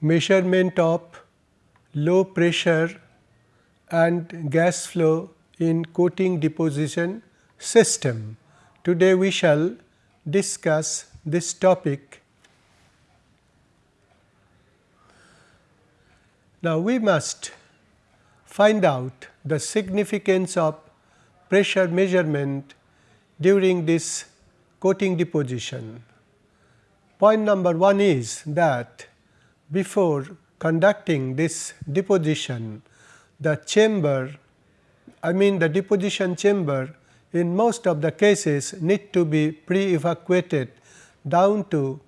measurement of low pressure and gas flow in coating deposition system. Today we shall discuss this topic. Now we must find out the significance of pressure measurement during this coating deposition. Point number 1 is that before conducting this deposition, the chamber I mean the deposition chamber in most of the cases need to be pre-evacuated down to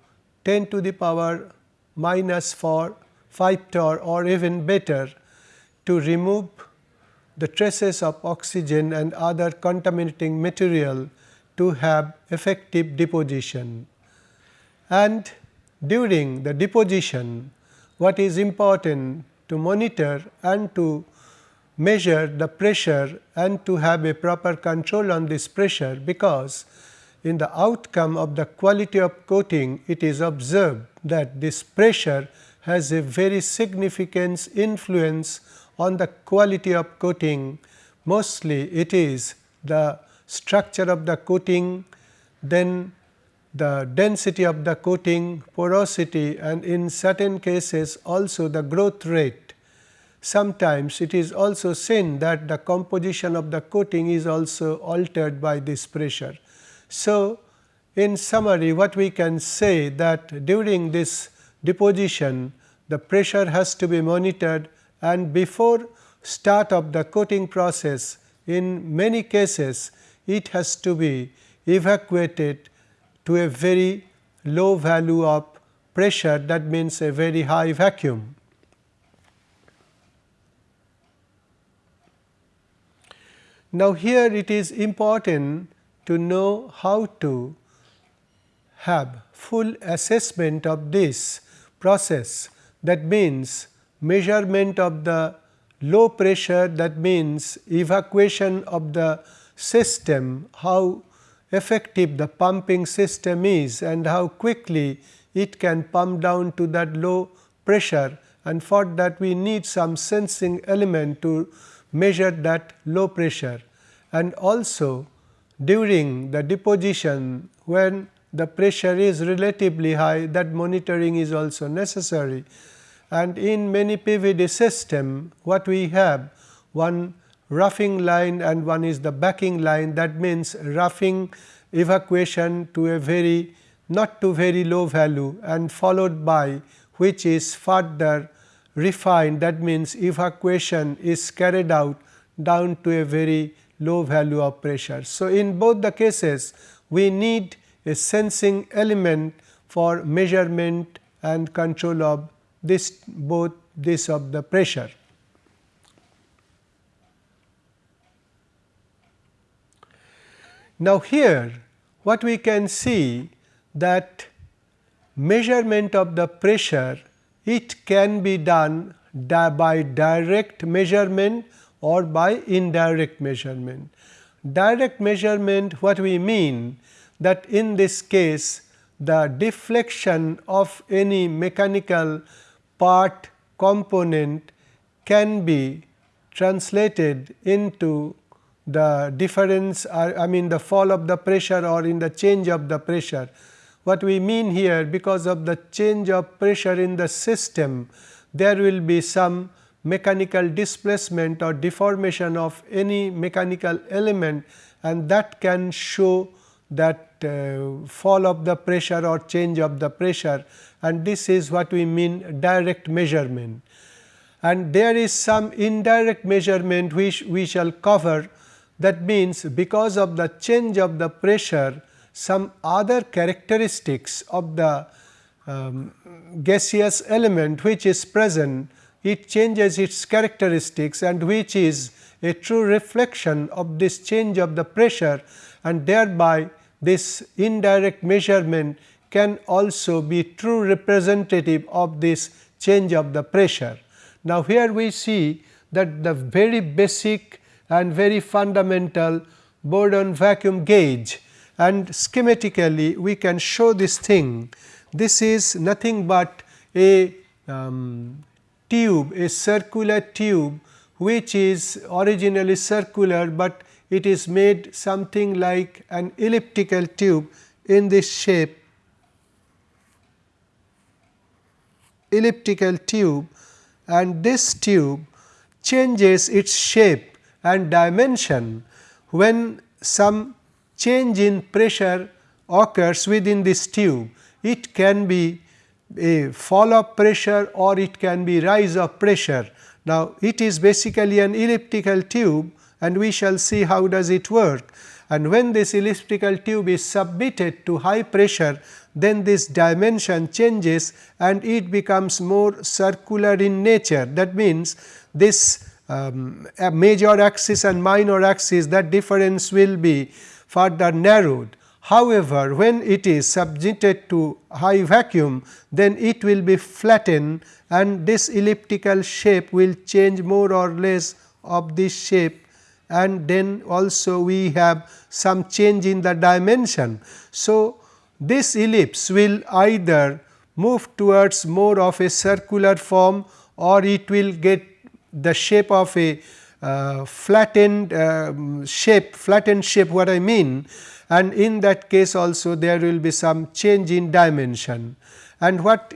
10 to the power minus 4 5 torr or even better to remove the traces of oxygen and other contaminating material to have effective deposition. And during the deposition what is important to monitor and to measure the pressure and to have a proper control on this pressure, because in the outcome of the quality of coating it is observed that this pressure has a very significant influence on the quality of coating. Mostly it is the structure of the coating, then the density of the coating, porosity and in certain cases also the growth rate. Sometimes it is also seen that the composition of the coating is also altered by this pressure. So, in summary what we can say that during this deposition the pressure has to be monitored and before start of the coating process in many cases it has to be evacuated to a very low value of pressure that means a very high vacuum. Now, here it is important to know how to have full assessment of this process. That means measurement of the low pressure that means evacuation of the system how effective the pumping system is and how quickly it can pump down to that low pressure. And for that we need some sensing element to measure that low pressure. And also during the deposition when the pressure is relatively high that monitoring is also necessary. And in many PVD system what we have one roughing line and one is the backing line that means roughing evacuation to a very not to very low value and followed by which is further refined that means evacuation is carried out down to a very low value of pressure. So, in both the cases we need a sensing element for measurement and control of this both this of the pressure. Now, here what we can see that measurement of the pressure it can be done by direct measurement or by indirect measurement. Direct measurement what we mean that in this case the deflection of any mechanical part component can be translated into the difference I mean the fall of the pressure or in the change of the pressure. What we mean here because of the change of pressure in the system there will be some mechanical displacement or deformation of any mechanical element and that can show that uh, fall of the pressure or change of the pressure and this is what we mean direct measurement. And there is some indirect measurement which we shall cover that means, because of the change of the pressure some other characteristics of the um, gaseous element which is present it changes its characteristics and which is a true reflection of this change of the pressure and thereby this indirect measurement can also be true representative of this change of the pressure. Now, here we see that the very basic and very fundamental Bourdon vacuum gauge and schematically we can show this thing. This is nothing but a um, tube, a circular tube which is originally circular, but it is made something like an elliptical tube in this shape. Elliptical tube. And this tube changes its shape and dimension. When some change in pressure occurs within this tube. It can be a fall of pressure or it can be rise of pressure. Now, it is basically an elliptical tube and we shall see how does it work. And when this elliptical tube is submitted to high pressure, then this dimension changes and it becomes more circular in nature. That means, this um, major axis and minor axis that difference will be further narrowed. However, when it is subjected to high vacuum, then it will be flattened and this elliptical shape will change more or less of this shape and then also we have some change in the dimension. So, this ellipse will either move towards more of a circular form or it will get the shape of a uh, flattened uh, shape, flattened shape what I mean and in that case also there will be some change in dimension. And what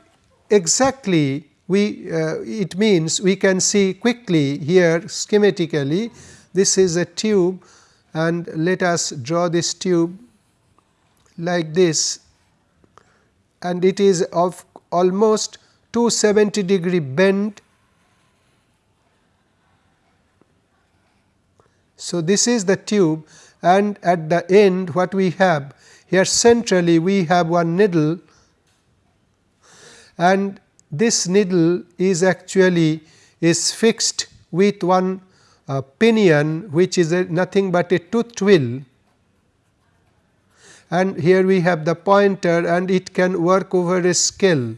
exactly we uh, it means we can see quickly here schematically this is a tube and let us draw this tube like this and it is of almost 270 degree bend. So, this is the tube and at the end what we have here centrally we have one needle. And this needle is actually is fixed with one uh, pinion which is a nothing but a tooth wheel and here we have the pointer and it can work over a scale.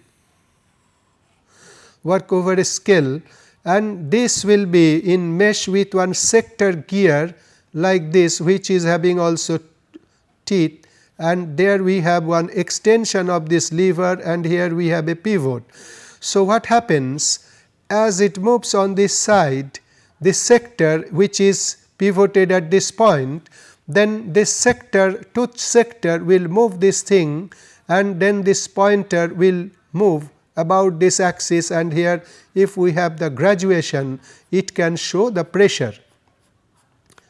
Work over a scale and this will be in mesh with one sector gear like this which is having also teeth and there we have one extension of this lever and here we have a pivot. So, what happens as it moves on this side this sector which is pivoted at this point, then this sector tooth sector will move this thing and then this pointer will move about this axis and here if we have the graduation it can show the pressure.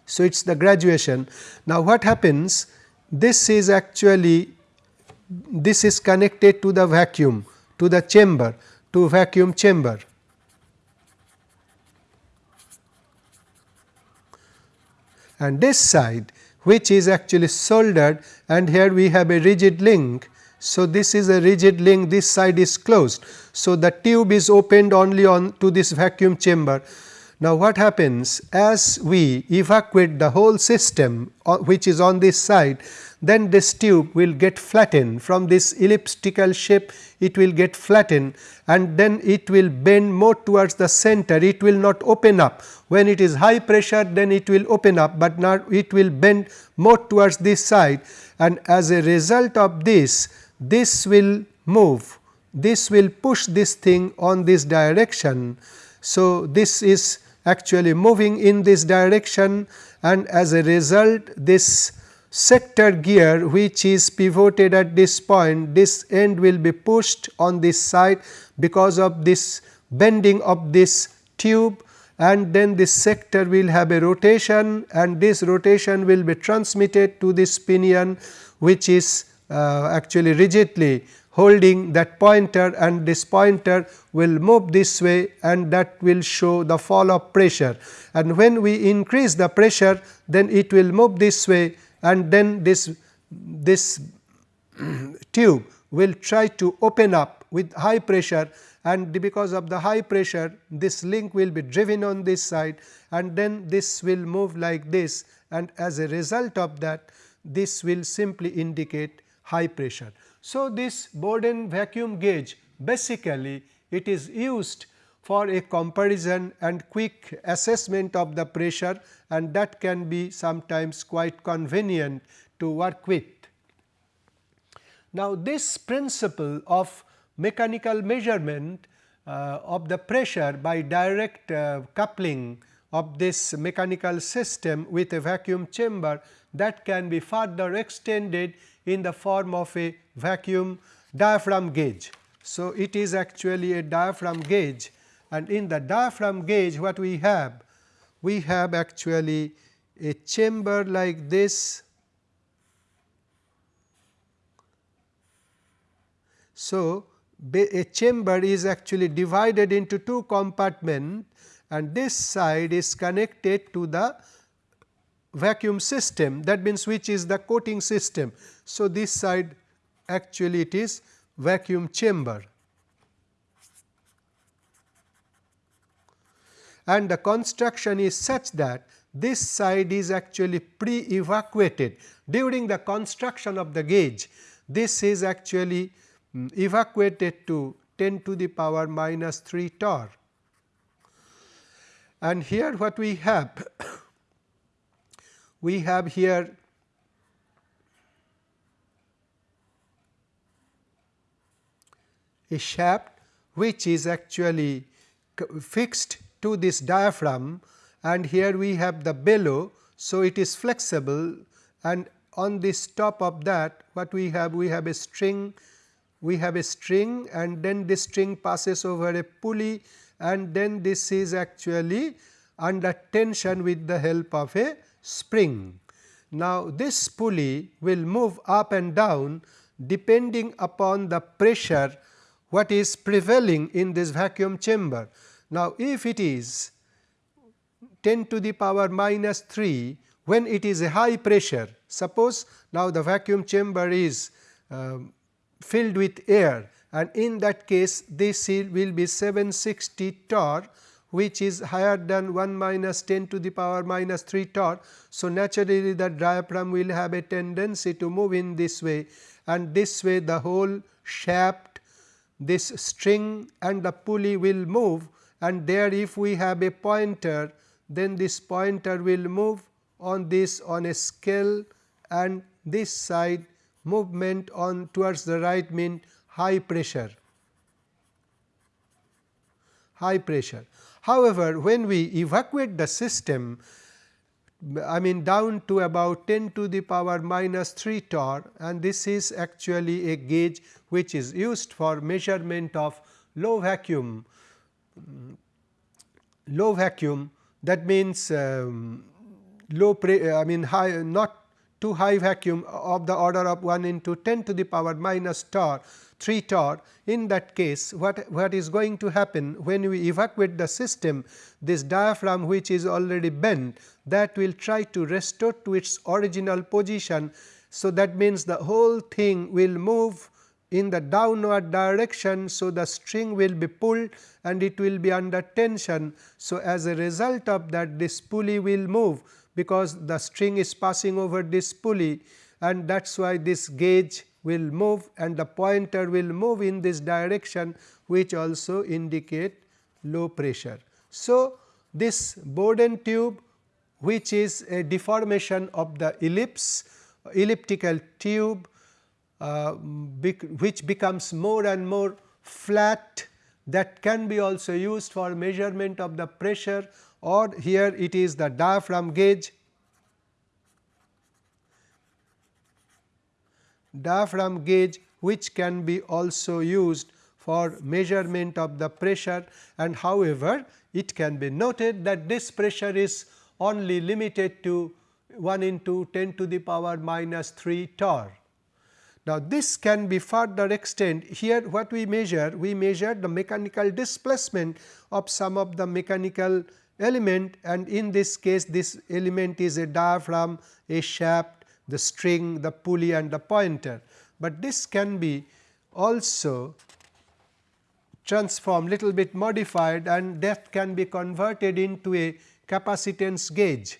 So, it is the graduation. Now, what happens this is actually this is connected to the vacuum to the chamber to vacuum chamber and this side which is actually soldered and here we have a rigid link. So, this is a rigid link this side is closed. So, the tube is opened only on to this vacuum chamber. Now, what happens? As we evacuate the whole system uh, which is on this side then this tube will get flattened. From this elliptical shape it will get flattened and then it will bend more towards the center. It will not open up. When it is high pressure then it will open up but now it will bend more towards this side. And as a result of this this will move this will push this thing on this direction. So, this is actually moving in this direction and as a result this sector gear which is pivoted at this point this end will be pushed on this side because of this bending of this tube and then this sector will have a rotation and this rotation will be transmitted to this pinion which is uh, actually rigidly holding that pointer and this pointer will move this way and that will show the fall of pressure. And when we increase the pressure then it will move this way and then this, this tube will try to open up with high pressure and because of the high pressure this link will be driven on this side and then this will move like this and as a result of that this will simply indicate high pressure. So, this Bourdon vacuum gauge basically it is used for a comparison and quick assessment of the pressure and that can be sometimes quite convenient to work with. Now, this principle of mechanical measurement uh, of the pressure by direct uh, coupling of this mechanical system with a vacuum chamber that can be further extended in the form of a vacuum diaphragm gauge. So, it is actually a diaphragm gauge and in the diaphragm gauge what we have? We have actually a chamber like this. So, a chamber is actually divided into two compartments and this side is connected to the vacuum system that means which is the coating system. So, this side actually it is vacuum chamber. and the construction is such that this side is actually pre-evacuated during the construction of the gauge. This is actually um, evacuated to 10 to the power minus 3 torr. And here what we have, we have here a shaft which is actually fixed to this diaphragm and here we have the bellow. So, it is flexible and on this top of that what we have we have a string we have a string and then this string passes over a pulley and then this is actually under tension with the help of a spring. Now, this pulley will move up and down depending upon the pressure what is prevailing in this vacuum chamber. Now, if it is 10 to the power minus 3 when it is a high pressure, suppose now the vacuum chamber is uh, filled with air and in that case this will be 760 torr which is higher than 1 minus 10 to the power minus 3 torr. So, naturally the diaphragm will have a tendency to move in this way and this way the whole shaft this string and the pulley will move and there if we have a pointer then this pointer will move on this on a scale and this side movement on towards the right mean high pressure high pressure. However, when we evacuate the system I mean down to about 10 to the power minus 3 torr and this is actually a gauge which is used for measurement of low vacuum. Low vacuum that means um, low I mean high not too high vacuum of the order of 1 into 10 to the power minus torr 3 torr in that case what, what is going to happen when we evacuate the system this diaphragm which is already bent that will try to restore to its original position. So, that means the whole thing will move in the downward direction. So, the string will be pulled and it will be under tension. So, as a result of that this pulley will move because the string is passing over this pulley and that is why this gauge will move and the pointer will move in this direction which also indicate low pressure. So, this Bourdon tube which is a deformation of the ellipse elliptical tube uh, which becomes more and more flat that can be also used for measurement of the pressure or here it is the diaphragm gauge diaphragm gauge which can be also used for measurement of the pressure. And however, it can be noted that this pressure is only limited to 1 into 10 to the power minus 3 torr. Now, this can be further extend. Here what we measure we measure the mechanical displacement of some of the mechanical element. And in this case this element is a diaphragm, a shaft, the string, the pulley and the pointer, but this can be also transformed little bit modified and depth can be converted into a capacitance gauge.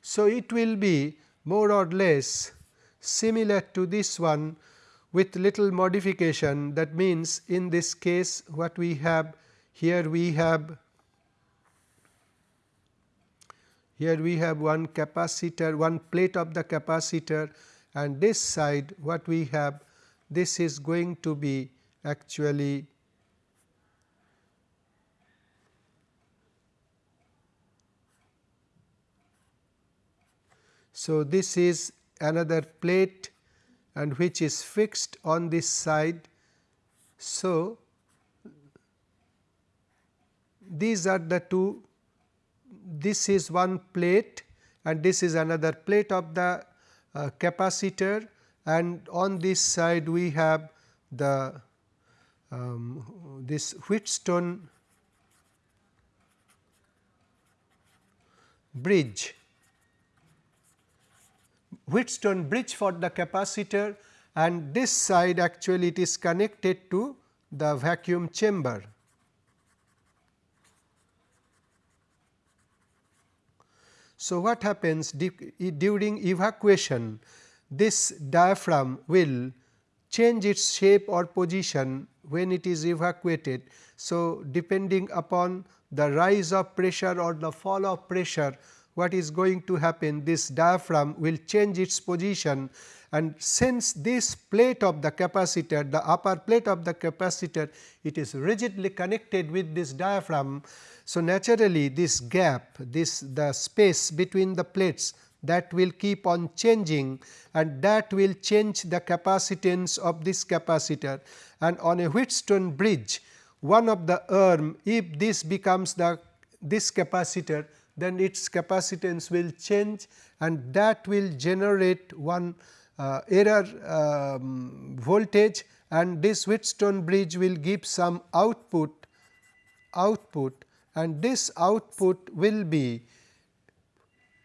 So, it will be more or less similar to this one with little modification. That means in this case what we have here we have here we have one capacitor one plate of the capacitor and this side what we have this is going to be actually So, this is another plate and which is fixed on this side. So, these are the two this is one plate and this is another plate of the uh, capacitor and on this side we have the um, this Wheatstone bridge Wheatstone bridge for the capacitor and this side actually it is connected to the vacuum chamber. So, what happens during evacuation this diaphragm will change its shape or position when it is evacuated. So, depending upon the rise of pressure or the fall of pressure what is going to happen this diaphragm will change its position and since this plate of the capacitor the upper plate of the capacitor it is rigidly connected with this diaphragm. So, naturally this gap this the space between the plates that will keep on changing and that will change the capacitance of this capacitor and on a Wheatstone bridge one of the arm if this becomes the this capacitor then its capacitance will change and that will generate one uh, error um, voltage and this Wheatstone bridge will give some output output and this output will be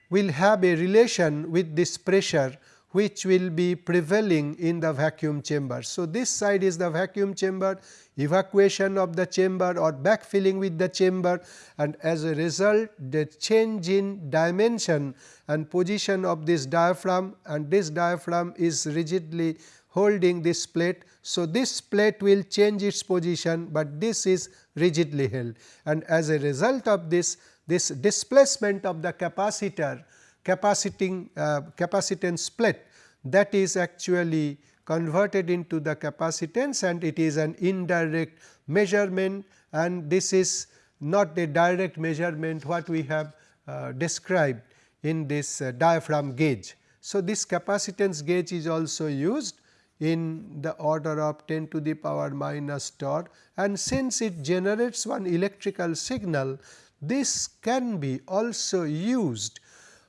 will have a relation with this pressure which will be prevailing in the vacuum chamber. So, this side is the vacuum chamber evacuation of the chamber or backfilling with the chamber and as a result the change in dimension and position of this diaphragm and this diaphragm is rigidly holding this plate. So, this plate will change its position, but this is rigidly held and as a result of this this displacement of the capacitor capaciting uh, capacitance plate that is actually converted into the capacitance and it is an indirect measurement and this is not a direct measurement what we have uh, described in this uh, diaphragm gauge. So, this capacitance gauge is also used in the order of 10 to the power minus torr and since it generates one electrical signal this can be also used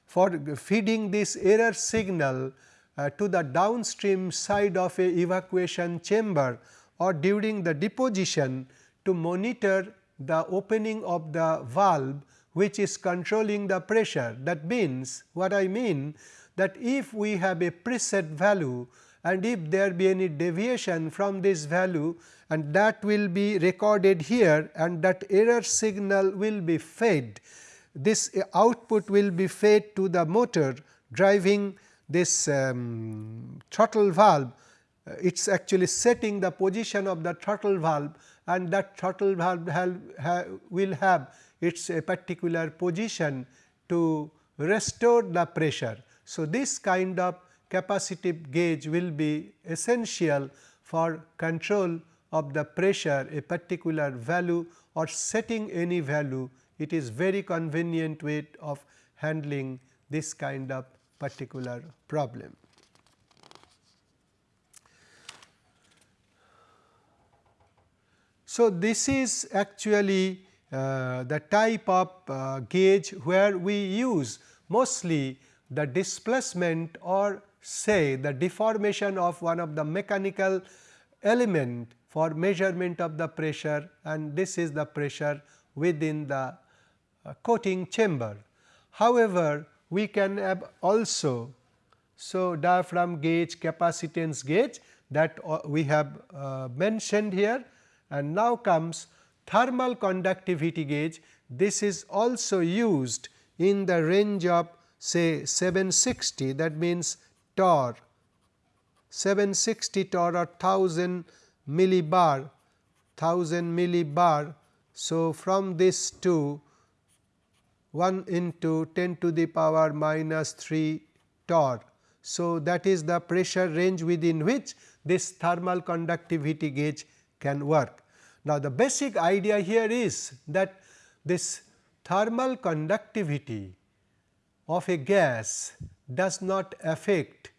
for feeding this error signal uh, to the downstream side of a evacuation chamber or during the deposition to monitor the opening of the valve which is controlling the pressure. That means what I mean that if we have a preset value and if there be any deviation from this value and that will be recorded here and that error signal will be fed. This output will be fed to the motor driving this um, throttle valve uh, it is actually setting the position of the throttle valve and that throttle valve have, will have its a particular position to restore the pressure. So, this kind of capacitive gauge will be essential for control of the pressure a particular value or setting any value it is very convenient way of handling this kind of particular problem. So, this is actually uh, the type of uh, gauge where we use mostly the displacement or say the deformation of one of the mechanical element for measurement of the pressure and this is the pressure within the uh, coating chamber. However, we can have also so diaphragm gauge capacitance gauge that uh, we have uh, mentioned here. And now comes thermal conductivity gauge. This is also used in the range of say 760 that means torr. 760 torr or 1000 millibar 1000 millibar. So, from this to 1 into 10 to the power minus 3 torr. So, that is the pressure range within which this thermal conductivity gauge can work. Now, the basic idea here is that this thermal conductivity of a gas does not affect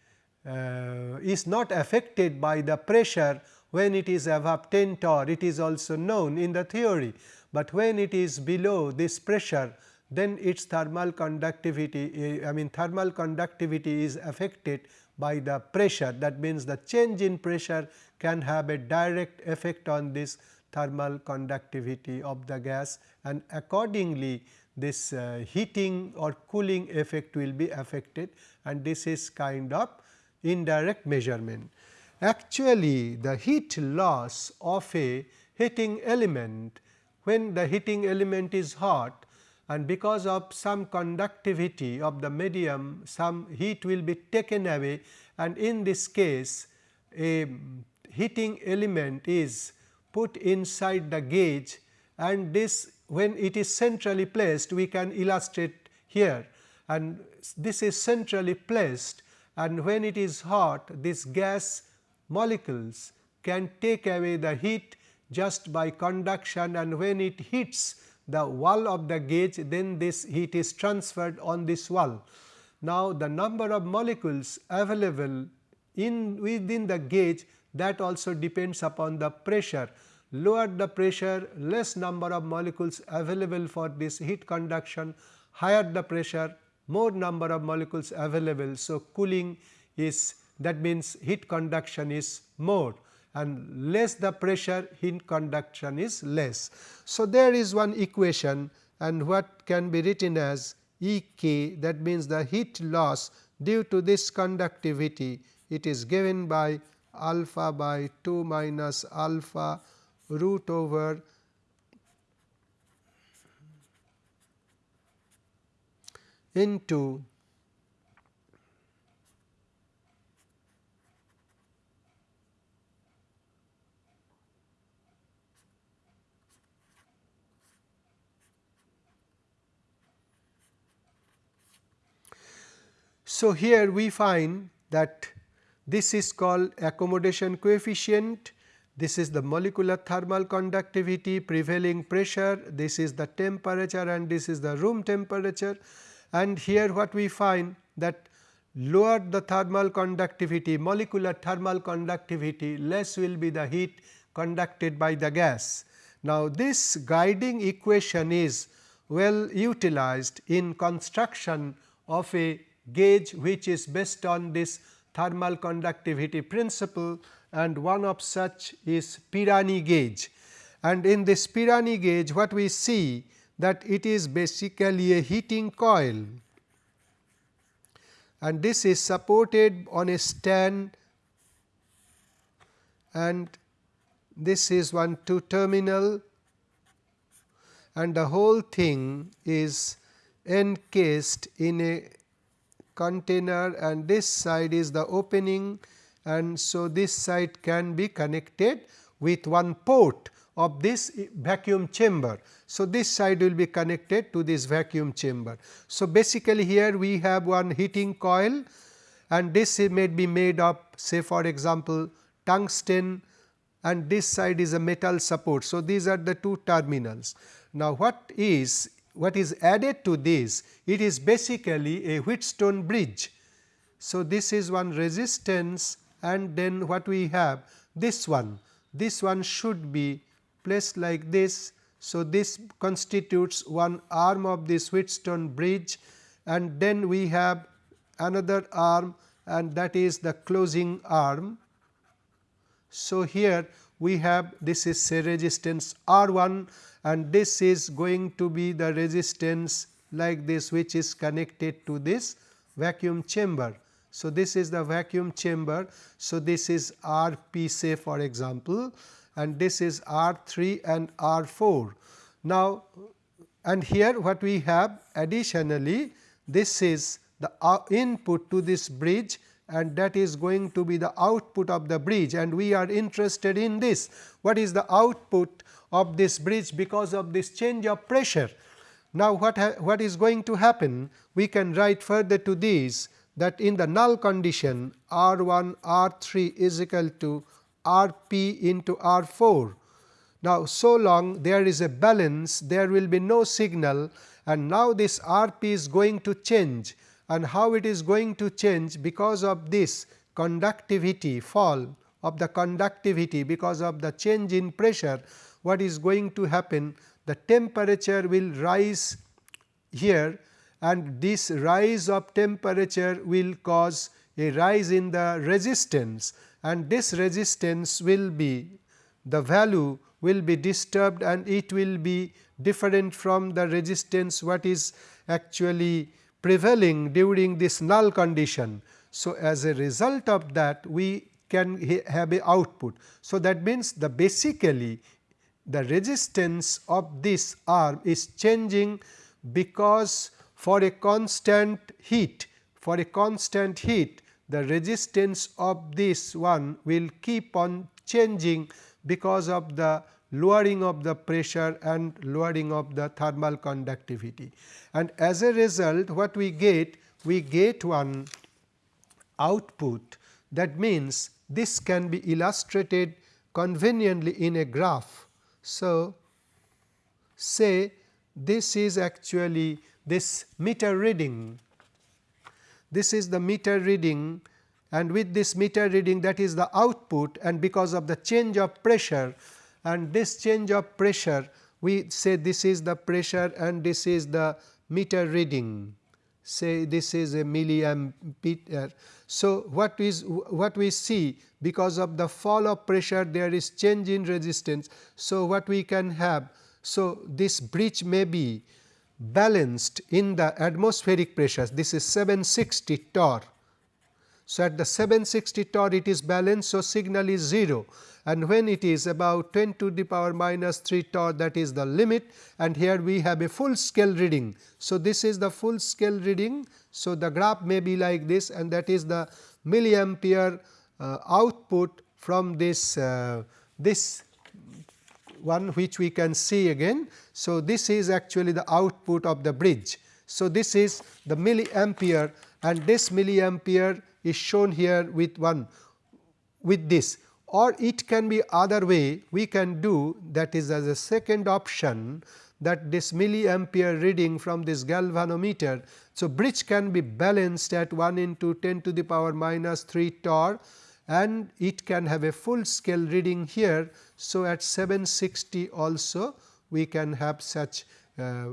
uh, is not affected by the pressure when it is above 10 torr it is also known in the theory, but when it is below this pressure then its thermal conductivity I mean thermal conductivity is affected by the pressure that means the change in pressure can have a direct effect on this thermal conductivity of the gas and accordingly this uh, heating or cooling effect will be affected and this is kind of indirect measurement. Actually the heat loss of a heating element when the heating element is hot and because of some conductivity of the medium some heat will be taken away. And in this case a heating element is put inside the gauge. And this when it is centrally placed we can illustrate here. And this is centrally placed. And when it is hot this gas molecules can take away the heat just by conduction. And when it hits the wall of the gauge then this heat is transferred on this wall. Now, the number of molecules available in within the gauge that also depends upon the pressure. Lower the pressure less number of molecules available for this heat conduction higher the pressure more number of molecules available. So, cooling is that means heat conduction is more and less the pressure heat conduction is less. So, there is one equation and what can be written as E k that means the heat loss due to this conductivity it is given by alpha by 2 minus alpha root over into So, here we find that this is called accommodation coefficient, this is the molecular thermal conductivity, prevailing pressure, this is the temperature and this is the room temperature. And here what we find that lower the thermal conductivity, molecular thermal conductivity less will be the heat conducted by the gas. Now, this guiding equation is well utilized in construction of a gauge which is based on this thermal conductivity principle and one of such is Pirani gauge. And in this Pirani gauge what we see that it is basically a heating coil and this is supported on a stand and this is one two terminal and the whole thing is encased in a container and this side is the opening and so this side can be connected with one port of this vacuum chamber. So, this side will be connected to this vacuum chamber. So, basically here we have one heating coil and this may be made of say for example, tungsten and this side is a metal support. So, these are the two terminals. Now, what is what is added to this? It is basically a Wheatstone bridge. So, this is one resistance and then what we have this one, this one should be placed like this. So, this constitutes one arm of this Wheatstone bridge and then we have another arm and that is the closing arm. So, here we have this is say resistance R 1 and this is going to be the resistance like this which is connected to this vacuum chamber. So, this is the vacuum chamber. So, this is R p say for example, and this is R 3 and R 4. Now, and here what we have additionally this is the uh, input to this bridge and that is going to be the output of the bridge and we are interested in this. What is the output of this bridge because of this change of pressure? Now, what, what is going to happen? We can write further to this that in the null condition R 1 R 3 is equal to R p into R 4. Now, so long there is a balance there will be no signal and now this R p is going to change and how it is going to change because of this conductivity fall of the conductivity because of the change in pressure what is going to happen? The temperature will rise here and this rise of temperature will cause a rise in the resistance and this resistance will be the value will be disturbed and it will be different from the resistance what is actually prevailing during this null condition. So, as a result of that we can have a output. So, that means the basically the resistance of this arm is changing because for a constant heat for a constant heat the resistance of this one will keep on changing because of the lowering of the pressure and lowering of the thermal conductivity. And as a result what we get? We get one output that means this can be illustrated conveniently in a graph. So, say this is actually this meter reading, this is the meter reading and with this meter reading that is the output and because of the change of pressure and this change of pressure we say this is the pressure and this is the meter reading say this is a milliampere. So, what is what we see because of the fall of pressure there is change in resistance. So, what we can have so this bridge may be balanced in the atmospheric pressures this is 760 torr. So, at the 760 torr it is balanced so signal is 0 and when it is about 10 to the power minus 3 torr that is the limit and here we have a full scale reading. So, this is the full scale reading. So, the graph may be like this and that is the milliampere uh, output from this uh, this one which we can see again. So, this is actually the output of the bridge. So, this is the milliampere and this milliampere is shown here with one with this or it can be other way we can do that is as a second option that this milliampere reading from this galvanometer. So, bridge can be balanced at 1 into 10 to the power minus 3 torr and it can have a full scale reading here. So, at 760 also we can have such uh,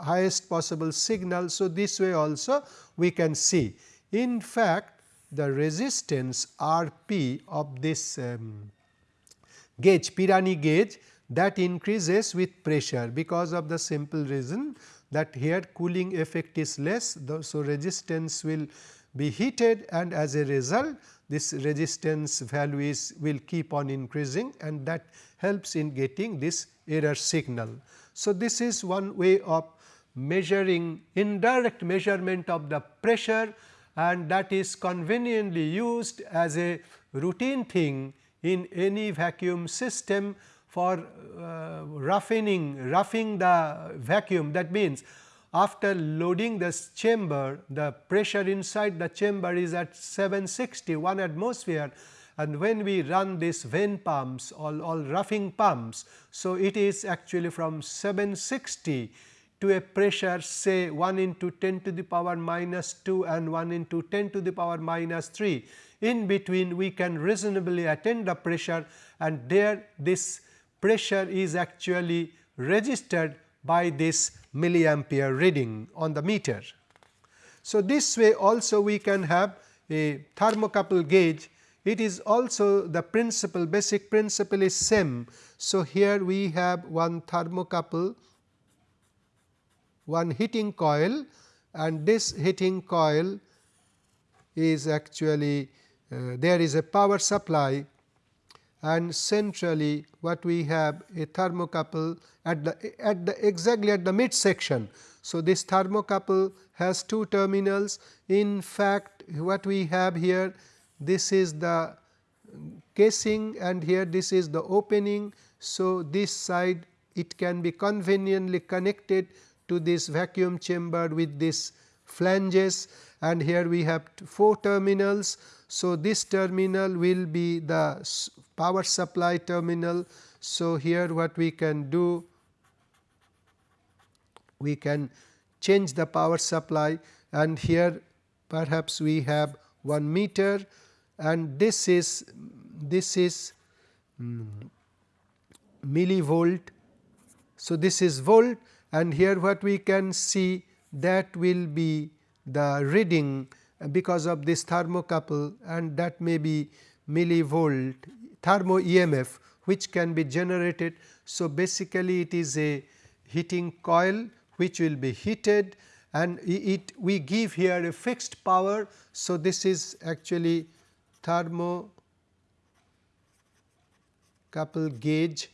highest possible signal. So, this way also we can see. In fact, the resistance R p of this um, gauge Pirani gauge that increases with pressure because of the simple reason that here cooling effect is less. So, resistance will be heated and as a result this resistance value is will keep on increasing and that helps in getting this error signal. So, this is one way of measuring indirect measurement of the pressure and that is conveniently used as a routine thing in any vacuum system for uh, roughening roughing the vacuum that means after loading this chamber the pressure inside the chamber is at 760 1 atmosphere and when we run this vane pumps all, all roughing pumps. So, it is actually from 760 to a pressure say 1 into 10 to the power minus 2 and 1 into 10 to the power minus 3. In between we can reasonably attain the pressure and there this pressure is actually registered by this milliampere reading on the meter. So, this way also we can have a thermocouple gauge it is also the principle basic principle is same. So, here we have one thermocouple one heating coil and this heating coil is actually uh, there is a power supply and centrally what we have a thermocouple at the at the exactly at the mid section. So, this thermocouple has two terminals in fact what we have here this is the casing and here this is the opening. So, this side it can be conveniently connected to this vacuum chamber with this flanges and here we have four terminals. So, this terminal will be the power supply terminal. So, here what we can do we can change the power supply and here perhaps we have 1 meter and this is this is um, millivolt. So, this is volt and here what we can see that will be the reading because of this thermocouple and that may be millivolt thermo EMF which can be generated. So, basically it is a heating coil which will be heated and it we give here a fixed power. So, this is actually thermocouple gauge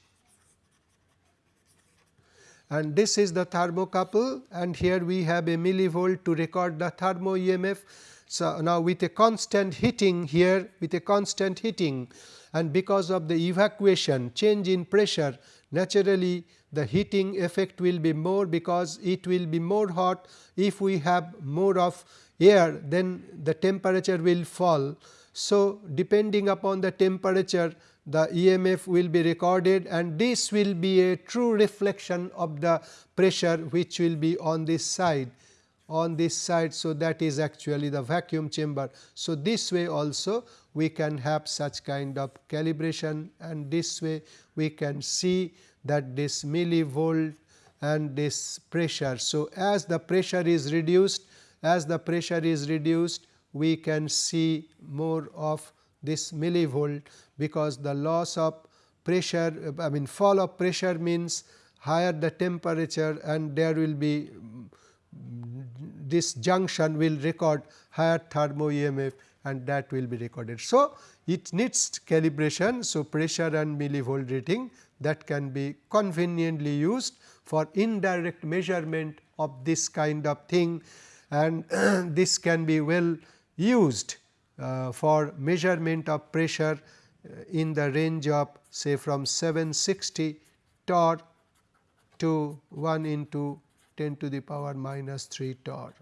and this is the thermocouple and here we have a millivolt to record the thermo EMF. So, now with a constant heating here with a constant heating and because of the evacuation change in pressure naturally the heating effect will be more because it will be more hot if we have more of air then the temperature will fall. So, depending upon the temperature the EMF will be recorded and this will be a true reflection of the pressure which will be on this side on this side. So, that is actually the vacuum chamber. So, this way also we can have such kind of calibration and this way we can see that this millivolt and this pressure. So, as the pressure is reduced as the pressure is reduced we can see more of this millivolt because the loss of pressure I mean fall of pressure means higher the temperature and there will be this junction will record higher thermo EMF and that will be recorded. So, it needs calibration. So, pressure and millivolt reading that can be conveniently used for indirect measurement of this kind of thing and this can be well used uh, for measurement of pressure uh, in the range of say from 760 torr to 1 into 10 to the power minus 3 torr.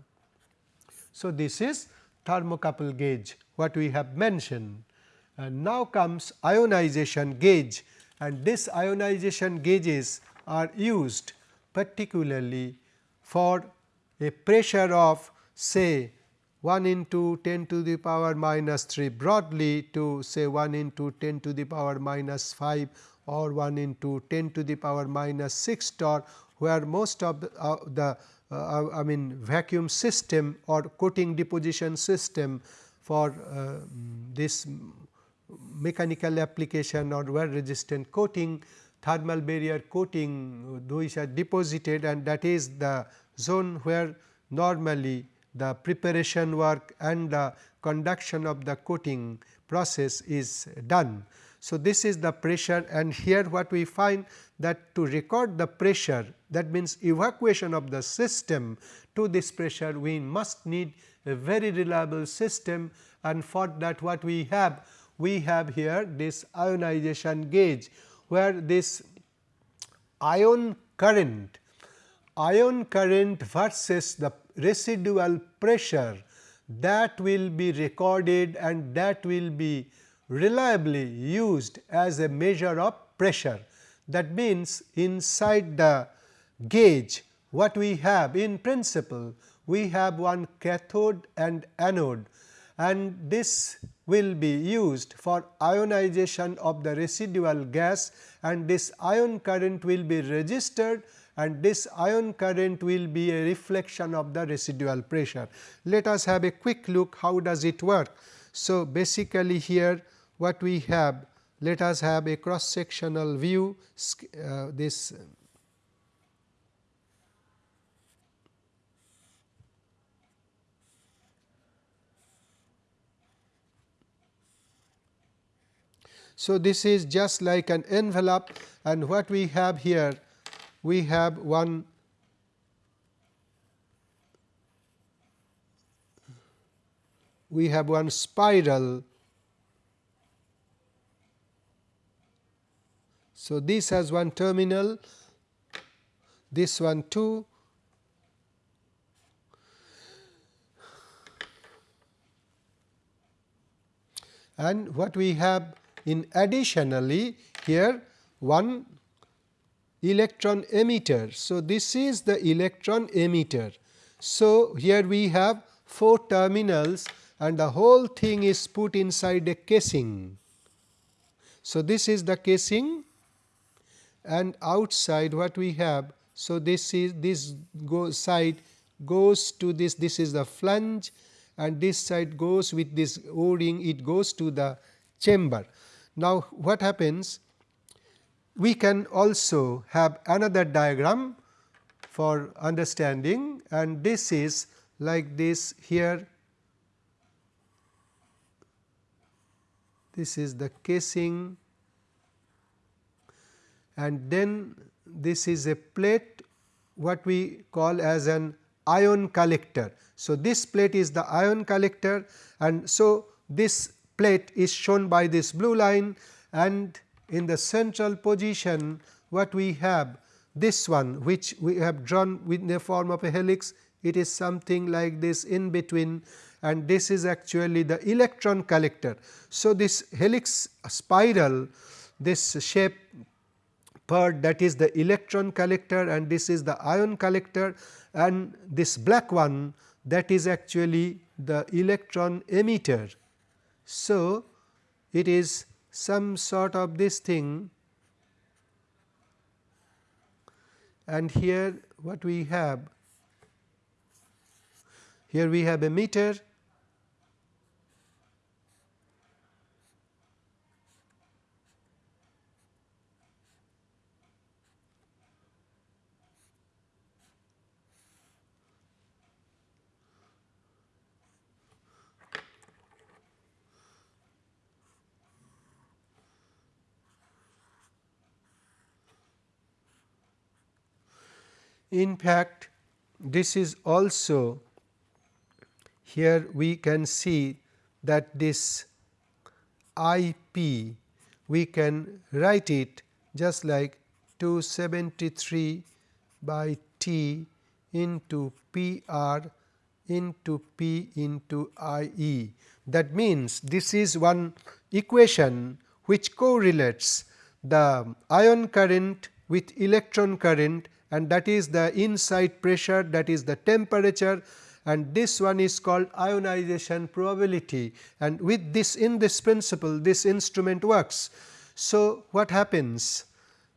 So, this is thermocouple gauge what we have mentioned and now comes ionization gauge and this ionization gauges are used particularly for a pressure of say 1 into 10 to the power minus 3 broadly to say 1 into 10 to the power minus 5 or 1 into 10 to the power minus 6 torr where most of the, uh, the uh, I mean vacuum system or coating deposition system for uh, this mechanical application or wear resistant coating thermal barrier coating those are deposited and that is the zone where normally the preparation work and the conduction of the coating process is done. So, this is the pressure and here what we find that to record the pressure that means evacuation of the system to this pressure we must need a very reliable system and for that what we have we have here this ionization gauge where this ion current ion current versus the residual pressure that will be recorded and that will be reliably used as a measure of pressure. That means, inside the gauge what we have in principle we have one cathode and anode and this will be used for ionization of the residual gas and this ion current will be registered and this ion current will be a reflection of the residual pressure. Let us have a quick look how does it work. So, basically here what we have let us have a cross sectional view uh, this So, this is just like an envelope and what we have here we have one we have one spiral. So, this has one terminal, this one too. And what we have in additionally here one electron emitter. So, this is the electron emitter. So, here we have 4 terminals and the whole thing is put inside a casing. So, this is the casing and outside what we have. So, this is this go side goes to this this is the flange and this side goes with this o ring it goes to the chamber. Now, what happens we can also have another diagram for understanding and this is like this here this is the casing and then this is a plate what we call as an ion collector. So, this plate is the ion collector and so this plate is shown by this blue line and in the central position what we have this one which we have drawn in the form of a helix it is something like this in between and this is actually the electron collector. So, this helix spiral this shape part that is the electron collector and this is the ion collector and this black one that is actually the electron emitter. So, it is some sort of this thing. And here what we have here we have a meter In fact, this is also here we can see that this I p we can write it just like 273 by T into P r into P into I e. That means, this is one equation which correlates the ion current with electron current and that is the inside pressure that is the temperature and this one is called ionization probability and with this in this principle this instrument works. So, what happens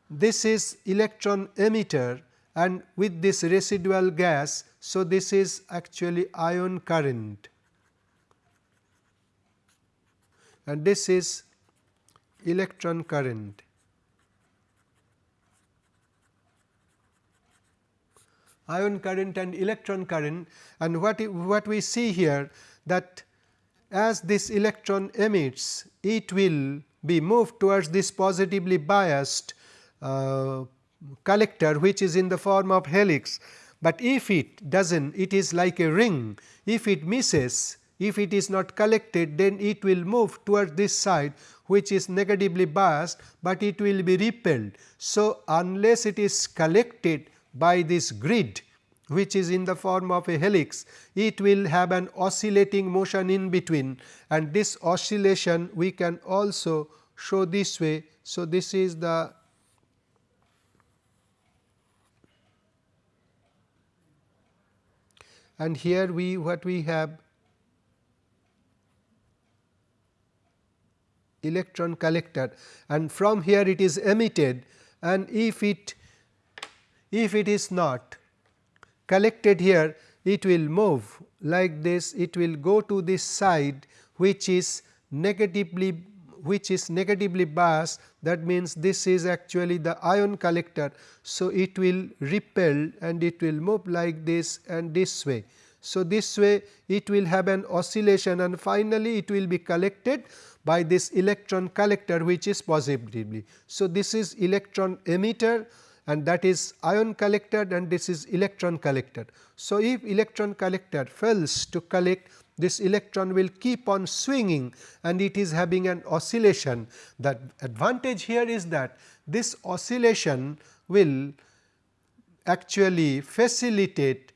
this is electron emitter and with this residual gas. So, this is actually ion current and this is electron current. Ion current and electron current and what, what we see here that as this electron emits it will be moved towards this positively biased uh, collector which is in the form of helix. But if it does not it is like a ring if it misses if it is not collected then it will move towards this side which is negatively biased, but it will be repelled. So, unless it is collected by this grid which is in the form of a helix, it will have an oscillating motion in between and this oscillation we can also show this way. So, this is the and here we what we have electron collector and from here it is emitted and if it if it is not collected here it will move like this it will go to this side which is negatively which is negatively biased that means this is actually the ion collector. So, it will repel and it will move like this and this way. So, this way it will have an oscillation and finally, it will be collected by this electron collector which is positively. So, this is electron emitter and that is ion collected and this is electron collected. So, if electron collector fails to collect this electron will keep on swinging and it is having an oscillation. The advantage here is that this oscillation will actually facilitate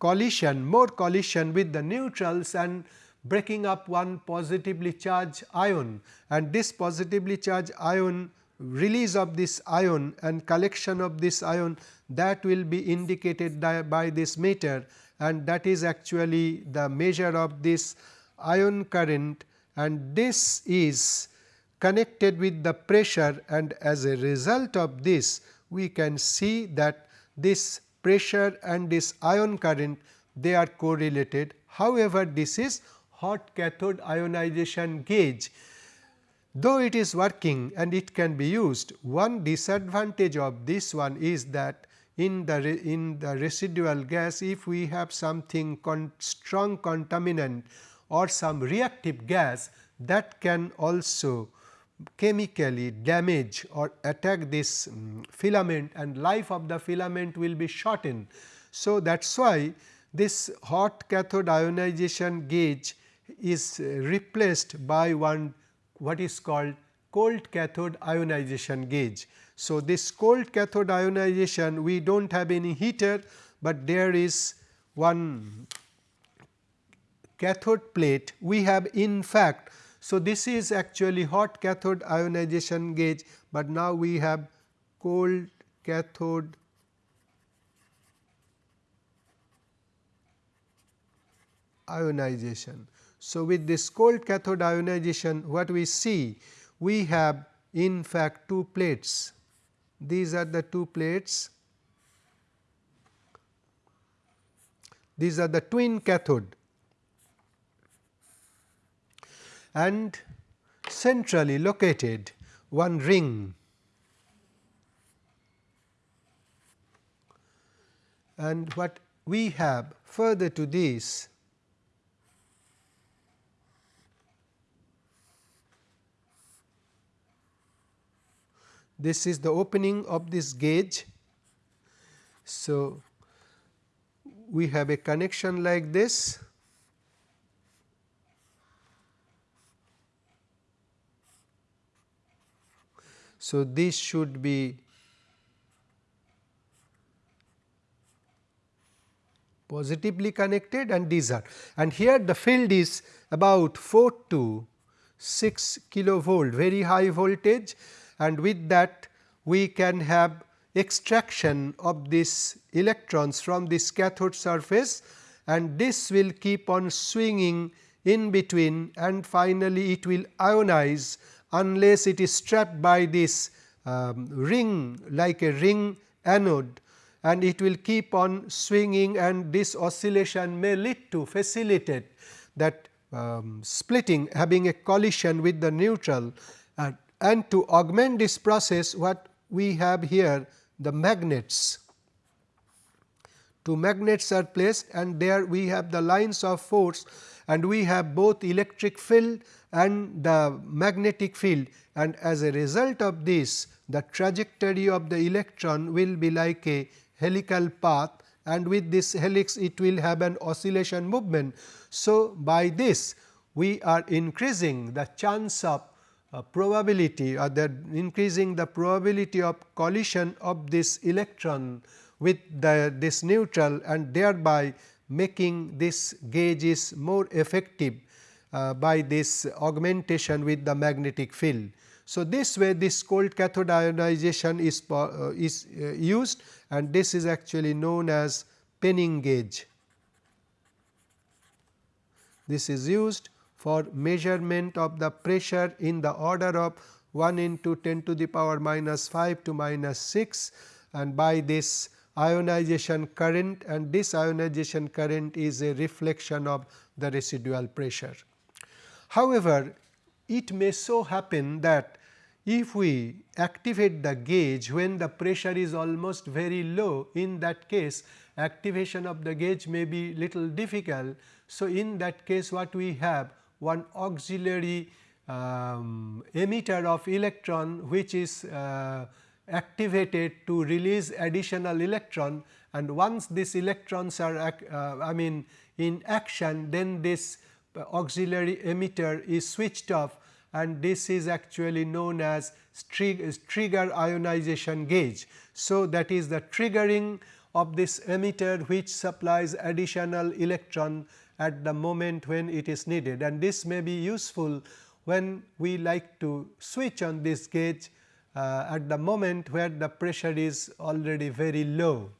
collision more collision with the neutrals and breaking up one positively charged ion and this positively charged ion release of this ion and collection of this ion that will be indicated by this meter and that is actually the measure of this ion current and this is connected with the pressure and as a result of this we can see that this pressure and this ion current they are correlated. However, this is hot cathode ionization gauge. Though it is working and it can be used, one disadvantage of this one is that in the in the residual gas if we have something con strong contaminant or some reactive gas that can also chemically damage or attack this um, filament and life of the filament will be shortened. So, that is why this hot cathode ionization gauge is replaced by one what is called cold cathode ionization gauge. So, this cold cathode ionization we do not have any heater, but there is one cathode plate we have in fact so, this is actually hot cathode ionization gauge, but now we have cold cathode ionization. So, with this cold cathode ionization what we see we have in fact two plates. These are the two plates. These are the twin cathode. And centrally located one ring. And what we have further to this this is the opening of this gauge. So, we have a connection like this. So, this should be positively connected and these are. And here the field is about 4 to 6 kilovolt very high voltage and with that we can have extraction of these electrons from this cathode surface. And this will keep on swinging in between. And finally, it will ionize unless it is trapped by this um, ring like a ring anode. And it will keep on swinging. And this oscillation may lead to facilitate that um, splitting having a collision with the neutral and to augment this process what we have here the magnets. Two magnets are placed and there we have the lines of force and we have both electric field and the magnetic field and as a result of this the trajectory of the electron will be like a helical path and with this helix it will have an oscillation movement. So, by this we are increasing the chance of uh, probability or the increasing the probability of collision of this electron with the this neutral and thereby making this gauge is more effective uh, by this augmentation with the magnetic field. So, this way this cold cathode ionization is, uh, is uh, used and this is actually known as penning gauge. This is used for measurement of the pressure in the order of 1 into 10 to the power minus 5 to minus 6 and by this ionization current and this ionization current is a reflection of the residual pressure. However, it may so happen that if we activate the gauge when the pressure is almost very low in that case activation of the gauge may be little difficult. So, in that case what we have one auxiliary um, emitter of electron which is uh, activated to release additional electron and once these electrons are uh, I mean in action then this auxiliary emitter is switched off and this is actually known as trigger ionization gauge. So, that is the triggering of this emitter which supplies additional electron at the moment when it is needed and this may be useful when we like to switch on this gauge uh, at the moment where the pressure is already very low.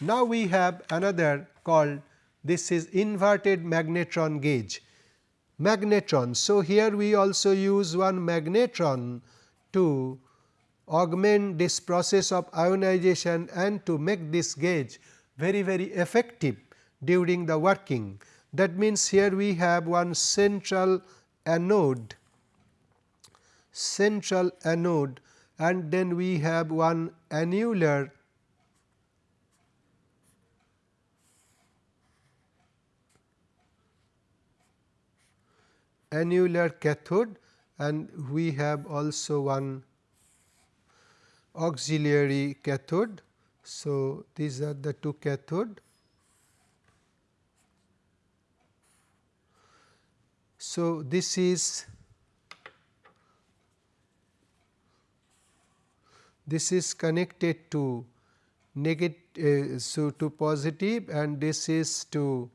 Now, we have another called this is inverted magnetron gauge magnetron. So, here we also use one magnetron to augment this process of ionization and to make this gauge very very effective during the working. That means, here we have one central anode central anode and then we have one annular annular cathode and we have also one auxiliary cathode. So, these are the two cathode. So, this is this is connected to negative uh, so to positive and this is to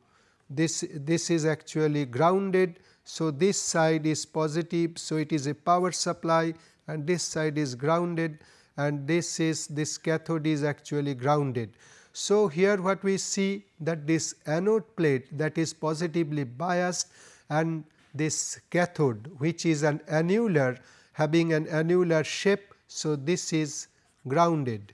this this is actually grounded so, this side is positive. So, it is a power supply and this side is grounded and this is this cathode is actually grounded. So, here what we see that this anode plate that is positively biased and this cathode which is an annular having an annular shape. So, this is grounded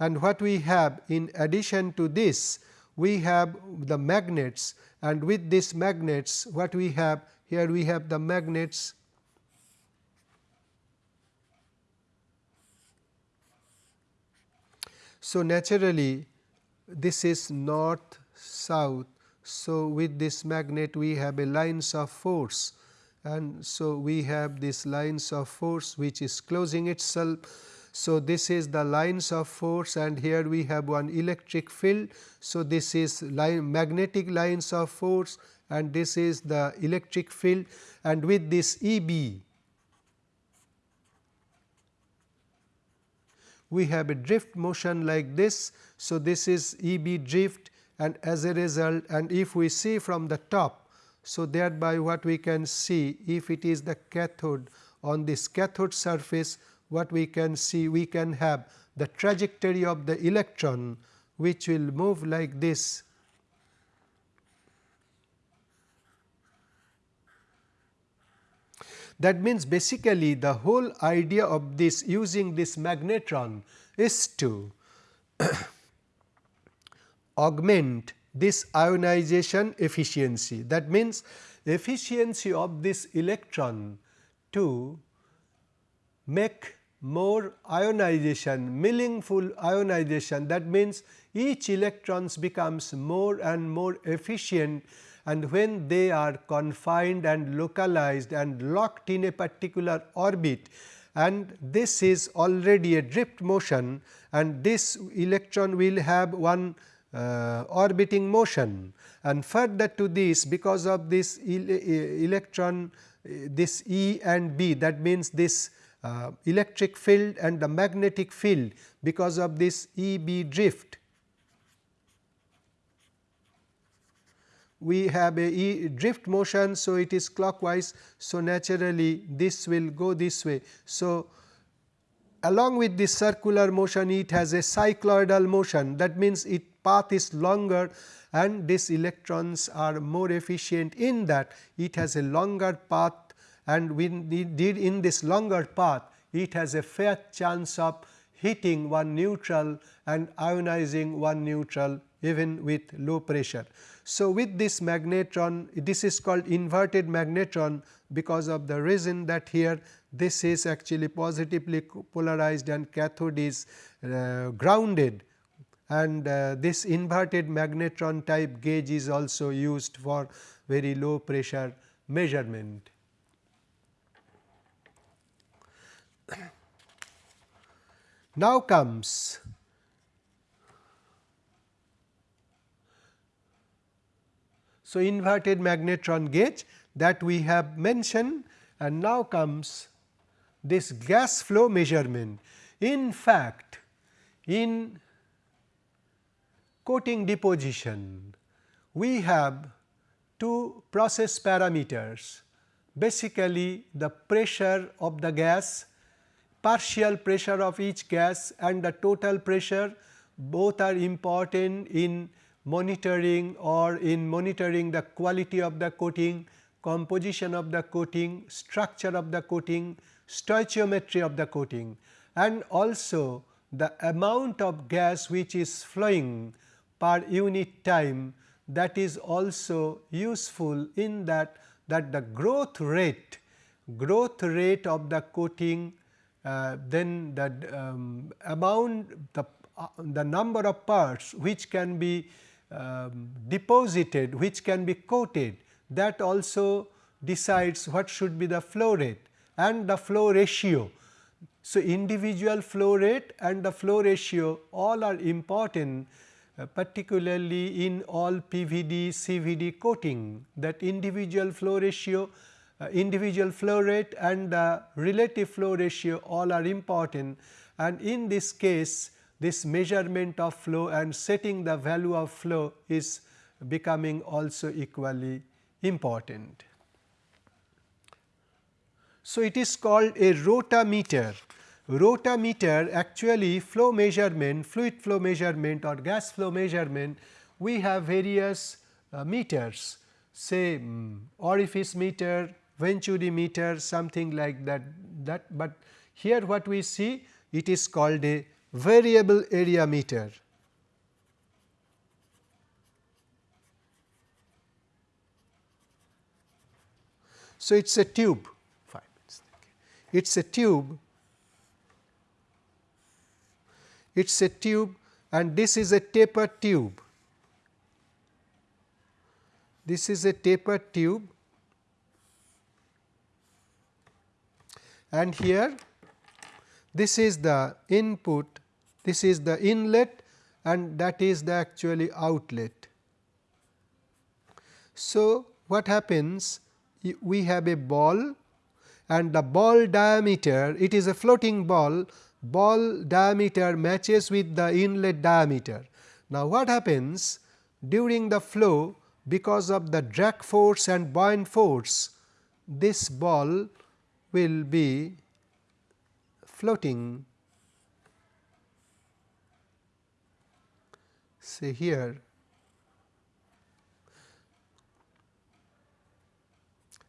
and what we have in addition to this we have the magnets and with these magnets what we have here we have the magnets So, naturally this is north south. So, with this magnet we have a lines of force and so we have this lines of force which is closing itself so, this is the lines of force and here we have one electric field. So, this is line magnetic lines of force and this is the electric field and with this E b we have a drift motion like this. So, this is E b drift and as a result and if we see from the top. So, thereby what we can see if it is the cathode on this cathode surface what we can see we can have the trajectory of the electron which will move like this That means, basically the whole idea of this using this magnetron is to augment this ionization efficiency. That means, efficiency of this electron to make more ionization, meaningful ionization that means each electrons becomes more and more efficient and when they are confined and localized and locked in a particular orbit and this is already a drift motion and this electron will have one uh, orbiting motion and further to this because of this electron this E and B that means this uh, electric field and the magnetic field because of this E b drift. We have a e drift motion. So, it is clockwise. So, naturally this will go this way. So, along with this circular motion it has a cycloidal motion that means its path is longer and these electrons are more efficient in that it has a longer path and we did in this longer path it has a fair chance of hitting one neutral and ionizing one neutral even with low pressure. So, with this magnetron this is called inverted magnetron because of the reason that here this is actually positively polarized and cathode is uh, grounded and uh, this inverted magnetron type gauge is also used for very low pressure measurement. Now comes so inverted magnetron gauge that we have mentioned and now comes this gas flow measurement. In fact, in coating deposition, we have two process parameters basically the pressure of the gas, partial pressure of each gas and the total pressure both are important in monitoring or in monitoring the quality of the coating, composition of the coating, structure of the coating, stoichiometry of the coating and also the amount of gas which is flowing per unit time that is also useful in that that the growth rate growth rate of the coating uh, then the um, amount the uh, the number of parts which can be um, deposited which can be coated. That also decides what should be the flow rate and the flow ratio. So, individual flow rate and the flow ratio all are important uh, particularly in all PVD, CVD coating. That individual flow ratio, uh, individual flow rate and the relative flow ratio all are important. And in this case this measurement of flow and setting the value of flow is becoming also equally important. So, it is called a rotameter rotameter actually flow measurement, fluid flow measurement or gas flow measurement, we have various uh, meters say um, orifice meter, venturi meter something like that, that but here what we see it is called a variable area meter. So, it is a tube, it is a tube it is a tube and this is a taper tube. This is a taper tube and here this is the input, this is the inlet and that is the actually outlet. So, what happens? We have a ball and the ball diameter, it is a floating ball ball diameter matches with the inlet diameter. Now, what happens during the flow because of the drag force and buoyant force this ball will be floating say here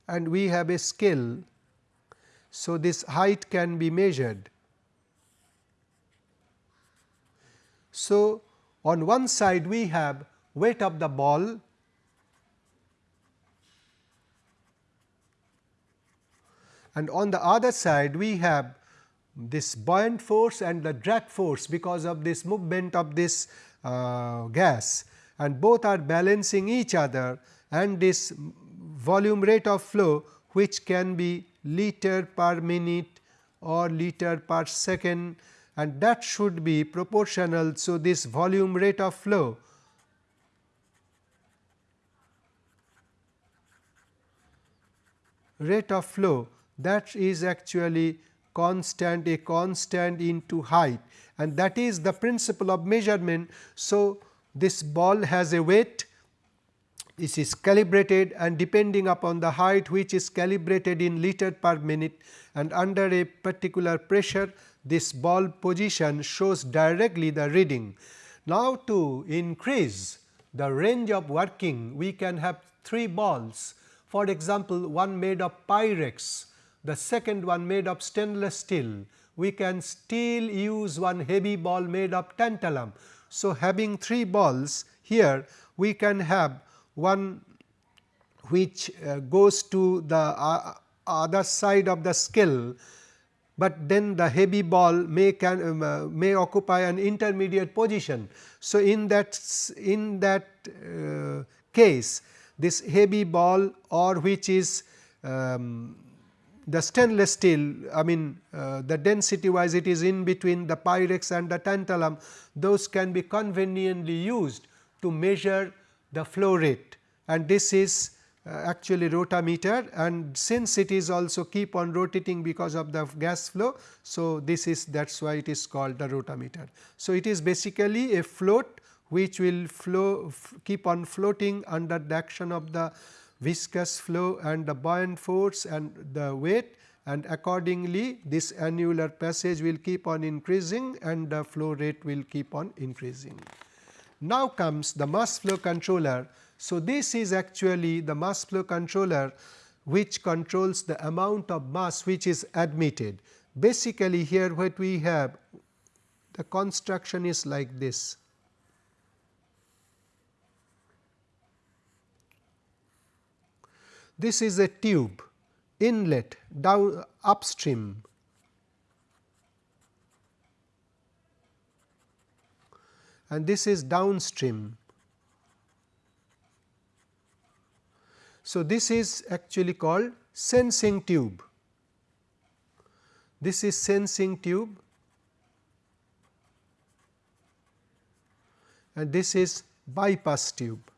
and we have a scale. So, this height can be measured So, on one side we have weight of the ball and on the other side we have this buoyant force and the drag force because of this movement of this Uh, gas and both are balancing each other and this volume rate of flow which can be liter per minute or liter per second and that should be proportional. So, this volume rate of flow rate of flow that is actually constant a constant into height and that is the principle of measurement. So, this ball has a weight this is calibrated and depending upon the height which is calibrated in liter per minute and under a particular pressure this ball position shows directly the reading. Now, to increase the range of working we can have three balls for example, one made of pyrex, the second one made of stainless steel, we can still use one heavy ball made of tantalum. So, having three balls here we can have one which uh, goes to the uh, other side of the scale but then the heavy ball may can um, uh, may occupy an intermediate position. So, in that in that uh, case this heavy ball or which is um, the stainless steel I mean uh, the density wise it is in between the pyrex and the tantalum those can be conveniently used to measure the flow rate and this is uh, actually rotameter and since it is also keep on rotating because of the gas flow. So, this is that is why it is called the rotameter. So, it is basically a float which will flow keep on floating under the action of the viscous flow and the buoyant force and the weight and accordingly this annular passage will keep on increasing and the flow rate will keep on increasing. Now comes the mass flow controller. So, this is actually the mass flow controller which controls the amount of mass which is admitted. Basically here what we have the construction is like this. This is a tube inlet down upstream and this is downstream. So, this is actually called sensing tube. This is sensing tube and this is bypass tube.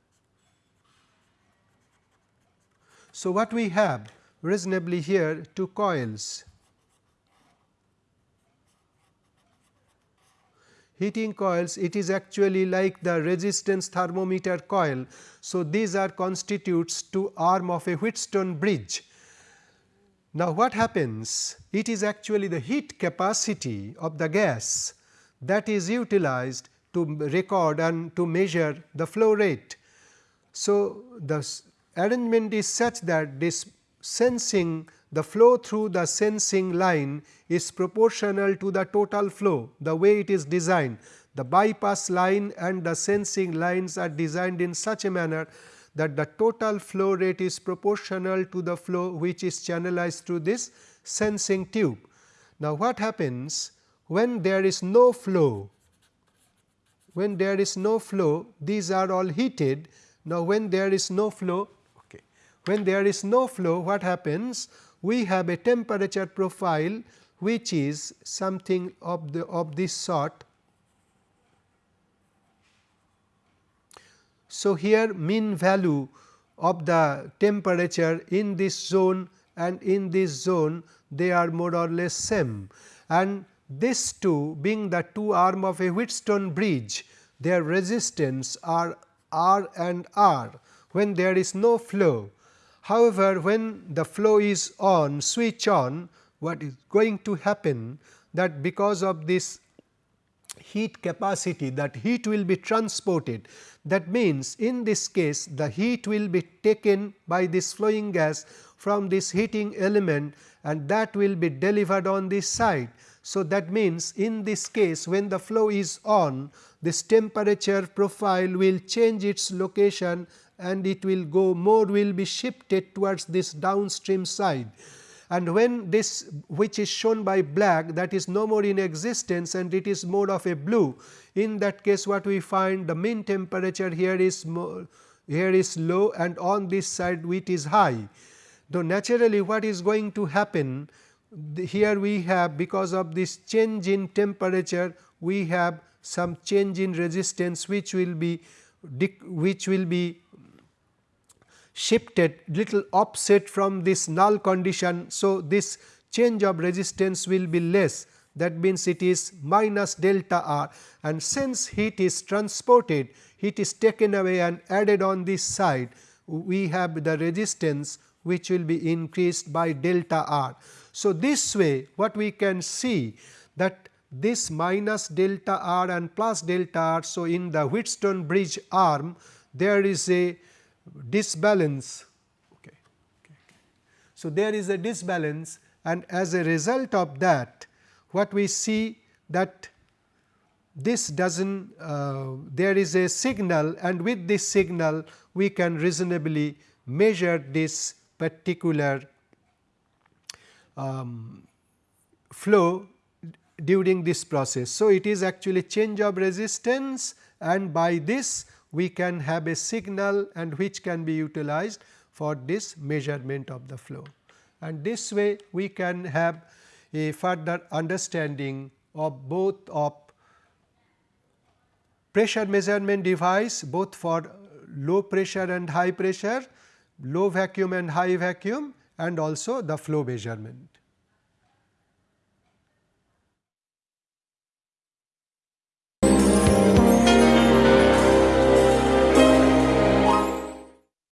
So, what we have reasonably here two coils heating coils it is actually like the resistance thermometer coil. So, these are constitutes to arm of a Wheatstone bridge. Now, what happens it is actually the heat capacity of the gas that is utilized to record and to measure the flow rate. So, the arrangement is such that this sensing the flow through the sensing line is proportional to the total flow the way it is designed. The bypass line and the sensing lines are designed in such a manner that the total flow rate is proportional to the flow which is channelized through this sensing tube. Now, what happens when there is no flow? When there is no flow these are all heated. Now, when there is no flow when there is no flow what happens? We have a temperature profile which is something of the of this sort. So, here mean value of the temperature in this zone and in this zone they are more or less same and this two being the two arm of a Wheatstone bridge their resistance are R and R when there is no flow However, when the flow is on switch on what is going to happen that because of this heat capacity that heat will be transported. That means, in this case the heat will be taken by this flowing gas from this heating element and that will be delivered on this side. So, that means, in this case when the flow is on this temperature profile will change its location and it will go more will be shifted towards this downstream side. And when this which is shown by black that is no more in existence and it is more of a blue, in that case what we find the mean temperature here is more, here is low and on this side it is high. Though naturally what is going to happen here we have because of this change in temperature we have some change in resistance which will be which will be shifted little offset from this null condition. So, this change of resistance will be less that means it is minus delta r and since heat is transported heat is taken away and added on this side we have the resistance which will be increased by delta r. So, this way what we can see that this minus delta r and plus delta r. So, in the Wheatstone bridge arm there is a disbalance. Okay. Okay. So, there is a disbalance and as a result of that what we see that this does not uh, there is a signal and with this signal we can reasonably measure this particular um, flow during this process. So, it is actually change of resistance and by this we can have a signal and which can be utilized for this measurement of the flow. And this way we can have a further understanding of both of pressure measurement device both for low pressure and high pressure, low vacuum and high vacuum and also the flow measurement.